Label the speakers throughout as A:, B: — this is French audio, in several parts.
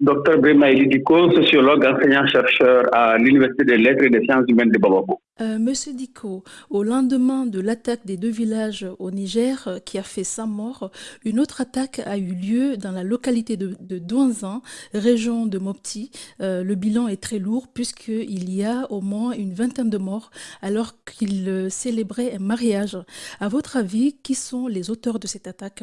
A: Dr Brema Diko, sociologue, enseignant-chercheur à l'Université des Lettres et des Sciences humaines de Bababo.
B: Euh, Monsieur Diko, au lendemain de l'attaque des deux villages au Niger euh, qui a fait 100 morts, une autre attaque a eu lieu dans la localité de, de Douanzan, région de Mopti. Euh, le bilan est très lourd puisqu'il y a au moins une vingtaine de morts alors qu'ils célébraient un mariage. À votre avis, qui sont les auteurs de cette attaque?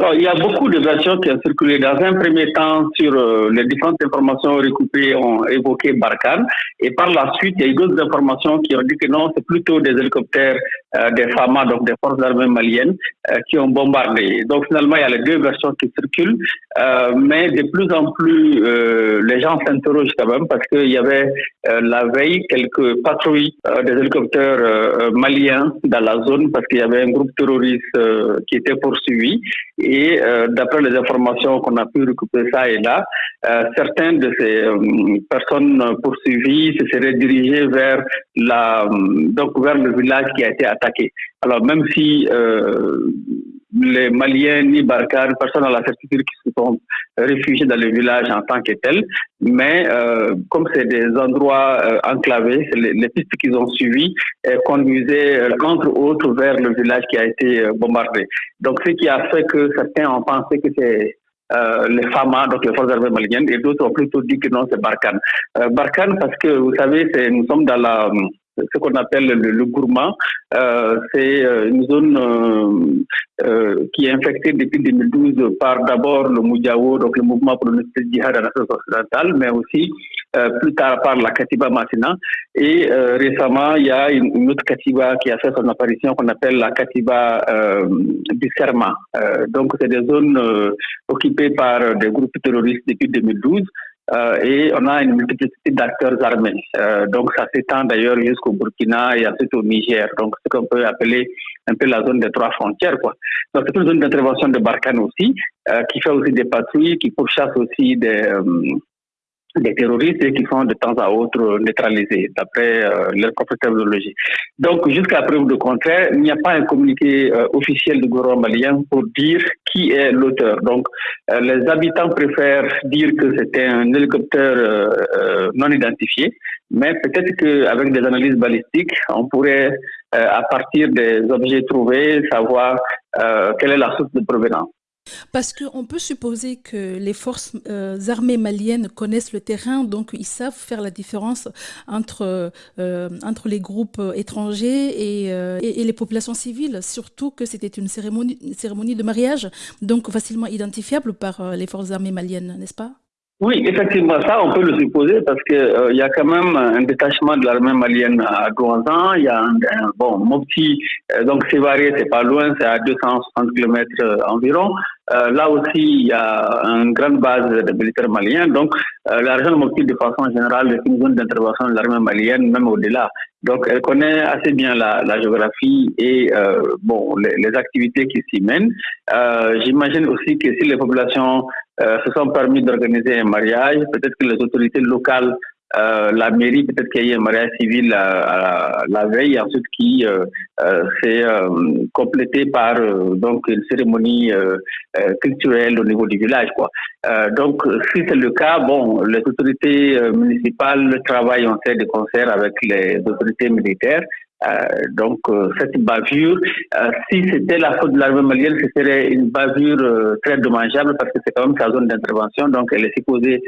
A: Alors, il y a beaucoup de versions qui ont circulé. Dans un premier temps, sur euh, les différentes informations recoupées, ont évoqué Barkhane. Et par la suite, il y a eu d'autres informations qui ont dit que non, c'est plutôt des hélicoptères euh, des FAMA, donc des forces armées maliennes, euh, qui ont bombardé. Donc, finalement, il y a les deux versions qui circulent. mais de plus en plus, les gens s'interrogent quand même parce qu'il y avait la veille quelques patrouilles des hélicoptères maliens dans la zone parce qu'il y avait un groupe terroriste qui était poursuivi. Et euh, d'après les informations qu'on a pu récupérer ça et là, euh, certaines de ces euh, personnes poursuivies se seraient dirigées vers la donc vers le village qui a été attaqué. Alors même si les Maliens ni Barkhane, personne n'a la certitude qu'ils se sont réfugiés dans le village en tant que tel. Mais euh, comme c'est des endroits euh, enclavés, les, les, pistes qu'ils ont suivies euh, conduisaient entre autres vers le village qui a été bombardé. Donc ce qui a fait que certains ont pensé que c'est les FAMA, donc les forces armées maliennes, et d'autres ont plutôt dit que non, c'est Barkhane. Barkhane parce que vous savez, nous sommes dans la ce qu'on appelle le, le gourmand. Euh, c'est euh, une zone euh, euh, qui est infectée depuis 2012 par d'abord le Moudjaou, donc le mouvement pour le djihad en Afrique occidentale, mais aussi plus tard par la Katiba Massina. Et récemment, il y a une, une, autre Katiba qui a fait son apparition qu'on appelle la Katiba du Serma. donc, c'est des zones occupées par des groupes terroristes depuis 2012. Euh, et on a une multiplicité d'acteurs armés. Euh, donc ça s'étend d'ailleurs jusqu'au Burkina et ensuite au Niger. Donc ce qu'on peut appeler un peu la zone des trois frontières. Quoi. Donc c'est une zone d'intervention de Barkhane aussi, euh, qui fait aussi des patrouilles, qui pourchasse aussi des, euh, des terroristes et qui sont de temps à autre neutralisés, d'après euh, leur propre terminologie. Donc, jusqu'à preuve de contraire, il n'y a pas un communiqué euh, officiel du gouvernement malien pour dire qui est l'auteur. Donc, euh, les habitants préfèrent dire que c'était un hélicoptère euh, euh, non identifié, mais peut-être qu'avec des analyses balistiques, on pourrait, euh, à partir des objets trouvés, savoir quelle est la source de provenance.
B: Parce qu'on peut supposer que les forces euh, armées maliennes connaissent le terrain, donc ils savent faire la différence entre, euh, entre les groupes étrangers et, euh, et, les populations civiles, surtout que c'était une cérémonie, de mariage, donc facilement identifiable par euh, les forces armées maliennes, n'est-ce pas?
A: Oui, effectivement, ça, on peut le supposer parce que euh, il y a quand même un détachement de l'armée malienne à Douanzan. Il y a un, bon Mopti, euh, donc c'est varié, c'est pas loin, c'est à 260 km euh, là aussi, il y a une grande base de militaires maliens. Donc, la région de Mopti, de façon générale, est une zone d'intervention de l'armée malienne, même au-delà. Donc, elle connaît assez bien la, la géographie et bon les, les, activités qui s'y mènent. J'imagine aussi que si les populations euh, se sont permis d'organiser un mariage. Peut-être que les autorités locales, euh, la mairie, peut-être qu'il y a eu un mariage civil la, la veille, ensuite qui euh, euh s'est euh, complété par euh, donc une cérémonie culturelle au niveau du village. Quoi. donc, si c'est le cas, bon, les autorités municipales travaillent en fait de concert avec les autorités militaires donc euh, cette bavure, euh, si c'était la faute de l'armée malienne, ce serait une bavure très dommageable parce que c'est quand même sa zone d'intervention, donc elle est supposée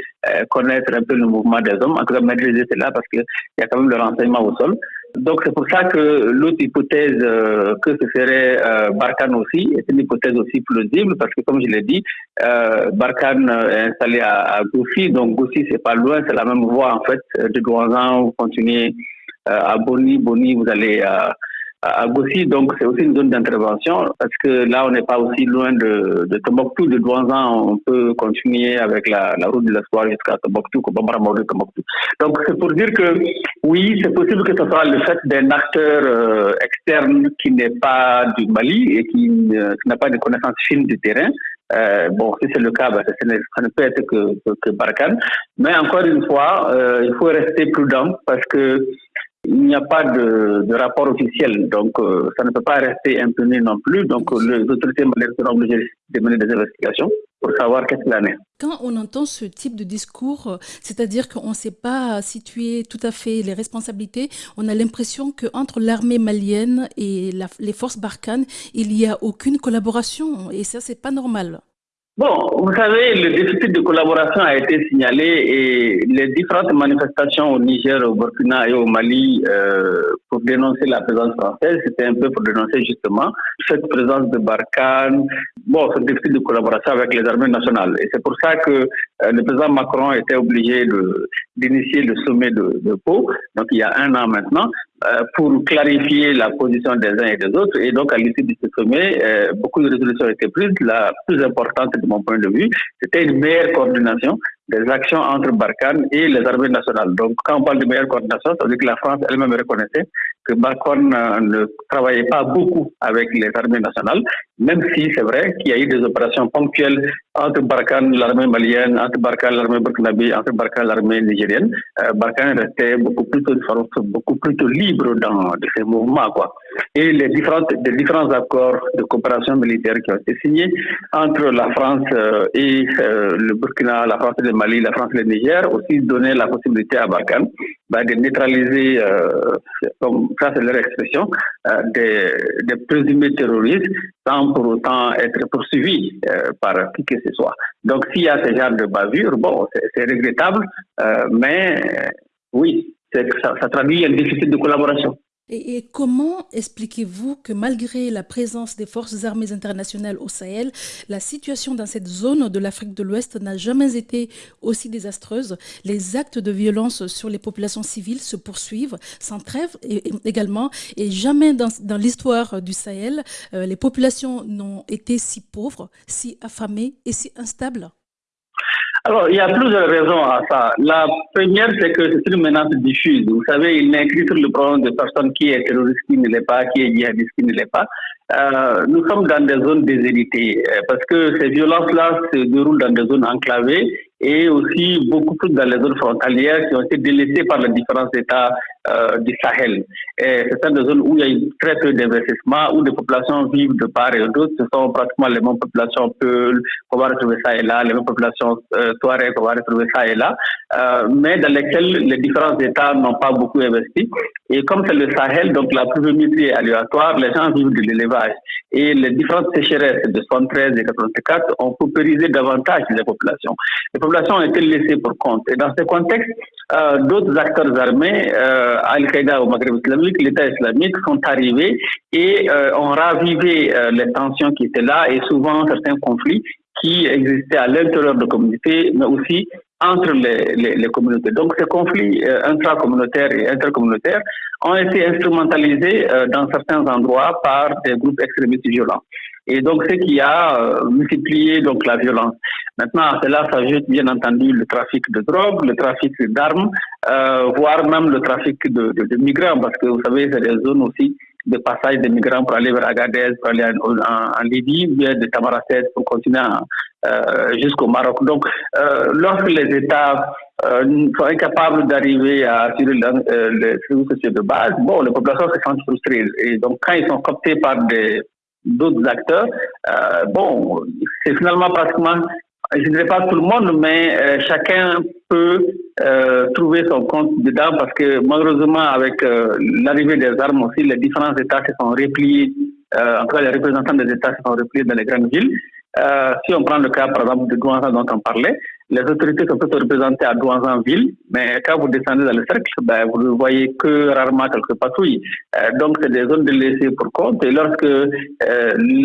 A: connaître un peu le mouvement des hommes, en tout cas maîtriser cela parce qu'il y a quand même le renseignement au sol. Donc c'est pour ça que l'autre hypothèse euh, que ce serait euh, Barkhane aussi est une hypothèse aussi plausible parce que comme je l'ai dit, euh, Barkhane est installé à, à Goussi, donc Goussi c'est pas loin, c'est la même voie en fait de Douanzan, vous continuez euh, à Boni, Boni, vous allez à, à Gossi, donc c'est aussi une zone d'intervention parce que là on n'est pas aussi loin de, de Tombouctou, de Douanzan, on peut continuer avec la, la route de l'espoir jusqu'à Tombouctou, de Tombouctou. Donc c'est pour dire que oui, c'est possible que ce soit le fait d'un acteur euh, externe qui n'est pas du Mali et qui, euh, n'a pas de connaissances fines du terrain, euh, bon, si c'est le cas, ben, ça, ne, ça, ne, peut être que, que, que Barkhane. Mais encore une fois, euh, il faut rester prudent parce que il n'y a pas de, rapport officiel, donc euh, ça ne peut pas rester impuni non plus. Donc les autorités maliennes seront obligées de mener des investigations. pour savoir qu'est-ce qu'il en est.
B: Quand on entend ce type de discours, c'est-à-dire qu'on ne sait pas situer tout à fait les responsabilités, on a l'impression qu'entre l'armée malienne et les forces Barkhane, il n'y a aucune collaboration et ça, c'est pas normal.
A: Bon, vous savez, le déficit de collaboration a été signalé et les différentes manifestations au Niger, au Burkina et au Mali euh, pour dénoncer la présence française, c'était un peu pour dénoncer justement cette présence de Barkhane, bon, ce déficit de collaboration avec les armées nationales. Et c'est pour ça que euh, le président Macron était obligé d'initier le sommet de, Pau, donc il y a un an maintenant, euh, pour clarifier la position des uns et des autres. Et donc, à l'issue de ce sommet, euh, beaucoup de résolutions été prises. La plus importante, de mon point de vue, c'était une meilleure coordination des actions entre Barkhane et les armées nationales. Donc, quand on parle de meilleure coordination, ça veut dire que la France elle-même reconnaissait que Barkhane euh, ne travaillait pas beaucoup avec les armées nationales, même si c'est vrai qu'il y a eu des opérations ponctuelles entre Barkhane, l'armée malienne, entre Barkhane, l'armée burkinabé, entre Barkhane, l'armée nigérienne. Euh, Barkhane restait beaucoup plus, beaucoup plus libre dans ces mouvements. Quoi. Et les, différentes, les différents accords de coopération militaire qui ont été signés entre la France euh, et euh, le Burkina, la France et le Mali, la France et le Niger, aussi donnaient la possibilité à Barkhane bah, de neutraliser, euh, comme ça c'est leur expression, euh, des, des, présumés terroristes sans pour autant être poursuivis euh, par qui que ce soit. Donc s'il y a ce genre de bavure, bon, c'est regrettable, mais oui, ça, ça traduit un déficit de collaboration.
B: Et, comment expliquez-vous que malgré la présence des forces armées internationales au Sahel, la situation dans cette zone de l'Afrique de l'Ouest n'a jamais été aussi désastreuse? Les actes de violence sur les populations civiles se poursuivent sans trêve également, et jamais dans, l'histoire du Sahel, euh, les populations n'ont été si pauvres, si affamées et si instables?
A: Alors, il y a plusieurs raisons à ça. La première, c'est que c'est une menace diffuse. Vous savez, il n'est écrit sur le problème de personne qui est terroriste, qui ne l'est pas, qui est djihadiste, qui ne l'est pas. Euh, nous sommes dans des zones déshéritées euh, parce que ces violences-là se déroulent dans des zones enclavées et aussi beaucoup plus dans les zones frontalières qui ont été délaissées par les différents États euh, du Sahel. Et c'est des zones où il y a eu très peu d'investissement, où les populations vivent de part et d'autre. Ce sont pratiquement les mêmes populations Peul qu'on va retrouver ça et là, les mêmes populations euh, Touareg qu'on va retrouver ça et là, euh, mais dans lesquelles les différents États n'ont pas beaucoup investi. Et comme c'est le Sahel, donc la pluviométrie est aléatoire, les gens vivent de l'élevage. Et les différentes sécheresses de 73 et 84 ont paupérisé davantage les populations. Populations ont été laissées pour compte. Et dans ce contexte, euh, d'autres acteurs armés, euh, Al-Qaïda au Maghreb islamique, l'État islamique, sont arrivés et euh, ont ravivé les tensions qui étaient là et souvent certains conflits qui existaient à l'intérieur de la communauté, mais aussi entre les, communautés. Donc ces conflits euh, intracommunautaires et intercommunautaires ont été instrumentalisés dans certains endroits par des groupes extrémistes violents. Et donc ce qui a euh, multiplié donc la violence. Maintenant, à cela s'ajoute bien entendu le trafic de drogue, le trafic d'armes, euh, voire même le trafic de, de, de, migrants, parce que vous savez, c'est des zones aussi de passage des migrants pour aller vers Agadez, pour aller en, en, Libye, bien de Tamaracet pour continuer euh, jusqu'au Maroc. Donc, euh, lorsque les États euh, sont incapables d'arriver à assurer euh, les services sociaux de base, bon, les populations se sentent frustrées. Et donc, quand ils sont cooptés par des d'autres acteurs, euh, bon, c'est finalement pratiquement je ne dirais pas tout le monde, mais euh, chacun peut euh, trouver son compte dedans parce que malheureusement, avec euh, l'arrivée des armes aussi, les différents États se sont repliés, en tout cas les représentants des États se sont repliés dans les grandes villes. si on prend le cas, par exemple, de Douanzan dont on parlait, les autorités sont plutôt représentées à Douanzan-Ville, mais quand vous descendez dans le cercle, ben, vous ne voyez que rarement quelques patrouilles. donc, c'est des zones de laisser pour compte. Et lorsque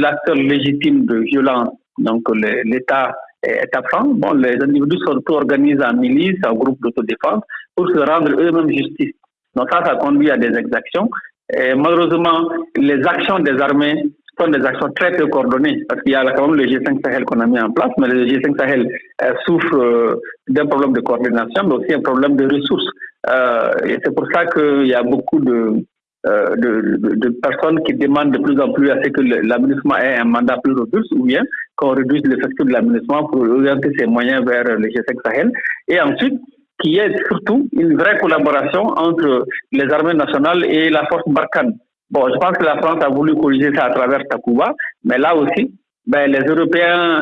A: l'acteur légitime de violence, donc l'État, est absent. Bon, les individus s'organisent en milice, en groupe d'autodéfense pour se rendre eux-mêmes justice. Donc ça, ça conduit à des exactions. Et malheureusement, les actions des armées sont des actions très peu coordonnées parce qu'il y a quand même le G5 Sahel qu'on a mis en place, mais le G5 Sahel euh, souffre euh, d'un problème de coordination, mais aussi un problème de ressources. Euh, et c'est pour ça qu'il y a beaucoup de, euh, de, de, de, personnes qui demandent de plus en plus à ce que l'aménagement ait un mandat plus robuste ou bien qu'on réduise l'effectif de l'aménagement pour orienter ses moyens vers le G5 Sahel. Et ensuite, qu'il y ait surtout une vraie collaboration entre les armées nationales et la force Barkhane. Bon, je pense que la France a voulu corriger ça à travers Takuba, mais là aussi, ben, les Européens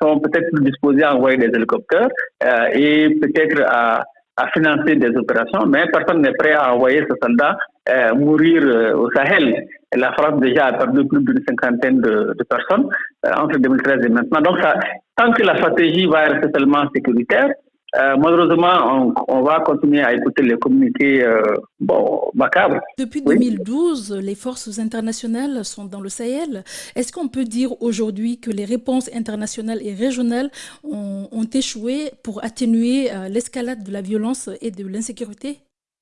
A: sont peut-être plus disposés à envoyer des hélicoptères et peut-être à, à, financer des opérations, mais personne n'est prêt à envoyer ce soldat mourir au Sahel. la France déjà a perdu plus d'une cinquantaine de, de personnes entre 2013 et maintenant. Donc, ça, tant que la stratégie va rester seulement sécuritaire, euh, malheureusement, on, va continuer à écouter les communiqués euh, bon, macabres.
B: Depuis 2012, les forces internationales sont dans le Sahel. Est-ce qu'on peut dire aujourd'hui que les réponses internationales et régionales ont, ont échoué pour atténuer euh, l'escalade de la violence et de l'insécurité?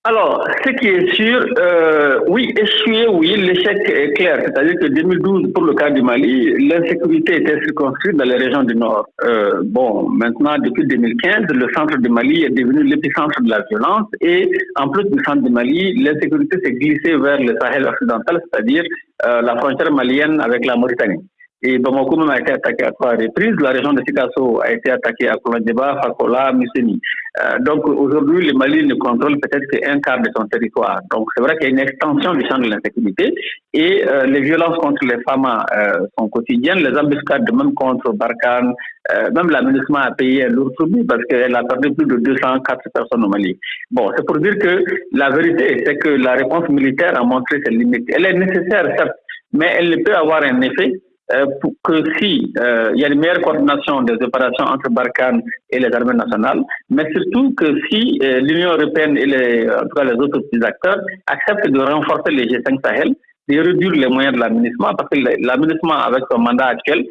A: Alors, ce qui est sûr, euh, oui, échoué, oui, l'échec est clair. C'est-à-dire que 2012, pour le cas du Mali, l'insécurité était circonscrite dans les régions du Nord. Euh, bon, maintenant, depuis 2015, le centre du Mali est devenu l'épicentre de la violence et en plus du centre du Mali, l'insécurité s'est glissée vers le Sahel occidental, c'est-à-dire euh, la frontière malienne avec la Mauritanie. Et Bamako même a été attaqué à trois reprises. La région de Sikasso a été attaquée à Kolodjeba, Fakola, Museni. Euh, donc aujourd'hui, le Mali ne contrôle peut-être qu'un quart de son territoire. Donc c'est vrai qu'il y a une extension du champ de l'insécurité et euh, les violences contre les femmes euh, sont quotidiennes. Les embuscades, même contre Barkhane, euh, même l'aménagement a payé un lourd tribut parce qu'elle a perdu plus de 204 personnes au Mali. Bon, c'est pour dire que la vérité, c'est que la réponse militaire a montré ses limites. Elle est nécessaire, certes, mais elle peut avoir un effet euh, pour que si euh, il y a une meilleure coordination des opérations entre Barkhane et les armées nationales, mais surtout que si euh, l'Union européenne et les, en tout cas les autres petits acteurs acceptent de renforcer les G5 Sahel, de réduire les moyens de l'aménagement, parce que l'aménagement avec son mandat actuel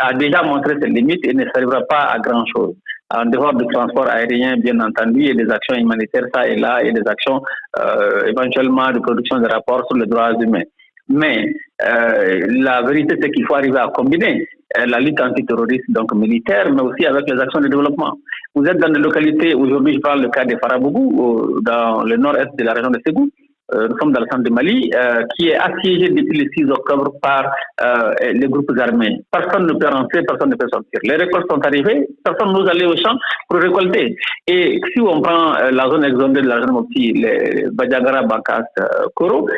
A: a déjà montré ses limites et ne servira pas à grand chose en dehors du transport aérien, bien entendu, et des actions humanitaires, ça et là, et des actions euh, éventuellement de production de rapports sur les droits humains. Mais euh, la vérité, c'est qu'il faut arriver à combiner euh, la lutte antiterroriste, donc militaire, mais aussi avec les actions de développement. Vous êtes dans des localités, aujourd'hui je parle du cas de Farabougou, dans le nord-est de la région de Ségou, euh, nous sommes dans le centre de Mali, euh, qui est assiégé depuis le 6 octobre par euh, les groupes armés. Personne ne peut rentrer, personne ne peut sortir. Les récoltes sont arrivées, personne n'ose aller au champ pour récolter. Et si on prend la zone exondée de la zone Mopti, les Badiagara, Bakas, Koro,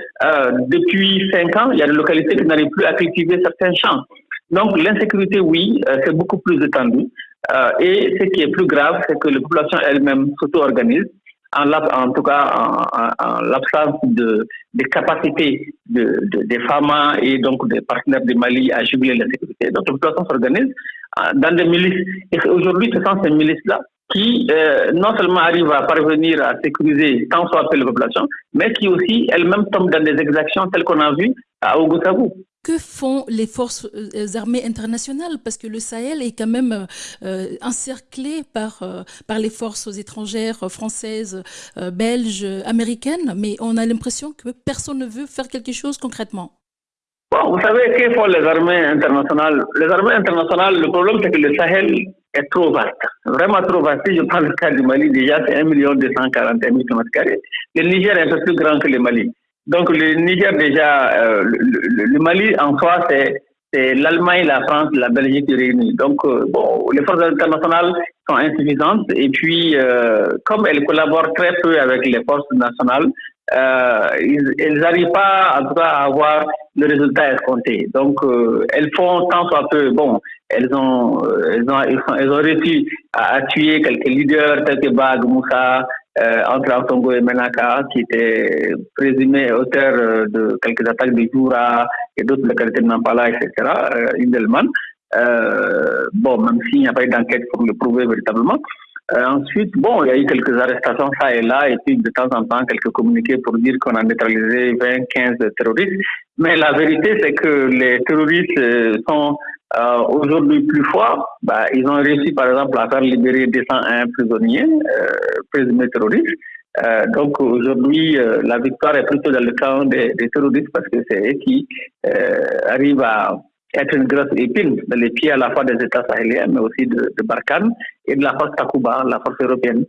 A: depuis 5 ans, il y a des localités qui n'arrivent plus à cultiver certains champs. Donc l'insécurité, oui, c'est beaucoup plus étendu. et ce qui est plus grave, c'est que les populations elles-mêmes s'auto-organisent en, tout cas en, l'absence de, de capacité de, des femmes et donc des partenaires du Mali à juguler la sécurité. Donc, la population s'organise euh, dans des milices. Et aujourd'hui, ce sont ces milices-là qui euh, non seulement arrivent à parvenir à sécuriser tant soit peu la population, mais qui aussi elles-mêmes tombent dans des exactions telles qu'on a vu à Ogusabou
B: que font les forces euh, armées internationales? Parce que le Sahel est quand même euh, encerclé par, euh, par les forces étrangères françaises, belges, américaines, mais on a l'impression que personne ne veut faire quelque chose concrètement.
A: Bon, vous savez, que font les armées internationales? Les armées internationales, le problème c'est que le Sahel est trop vaste, vraiment trop vaste. Si je prends le cas du Mali, déjà c'est 1 241 000 km. Le Niger est un peu plus grand que le Mali. Donc le Niger déjà, euh, le, Mali en soi, c'est l'Allemagne, la France, la Belgique réunies. Donc euh, bon, les forces internationales sont insuffisantes et puis euh, comme elles collaborent très peu avec les forces nationales, elles n'arrivent pas en tout cas à avoir le résultat escompté. Donc elles font tant soit peu. Bon, elles ont, elles ont, elles ont réussi à, tuer quelques leaders tels que Bag, Moussa, euh, entre Antongo et Menaka, qui était présumé auteur euh, de quelques attaques de Jura et d'autres localités de Nampala, etc., euh, Indelman. Euh, bon, même s'il n'y a pas eu d'enquête pour le prouver véritablement. Euh, ensuite, bon, il y a eu quelques arrestations ça et là, et puis de temps en temps, quelques communiqués pour dire qu'on a neutralisé 20, 15 terroristes. Mais la vérité, c'est que les terroristes sont euh, aujourd'hui plus fort, bah, ils ont réussi par exemple à faire libérer 201 prisonniers euh, présumés terroristes. Euh, donc aujourd'hui, euh, la victoire est plutôt dans le camp des, des terroristes parce que c'est eux qui euh, arrivent à être une grosse épine dans les pieds à la fois des États sahéliens, mais aussi de, de Barkhane et de la force Takuba, la force européenne.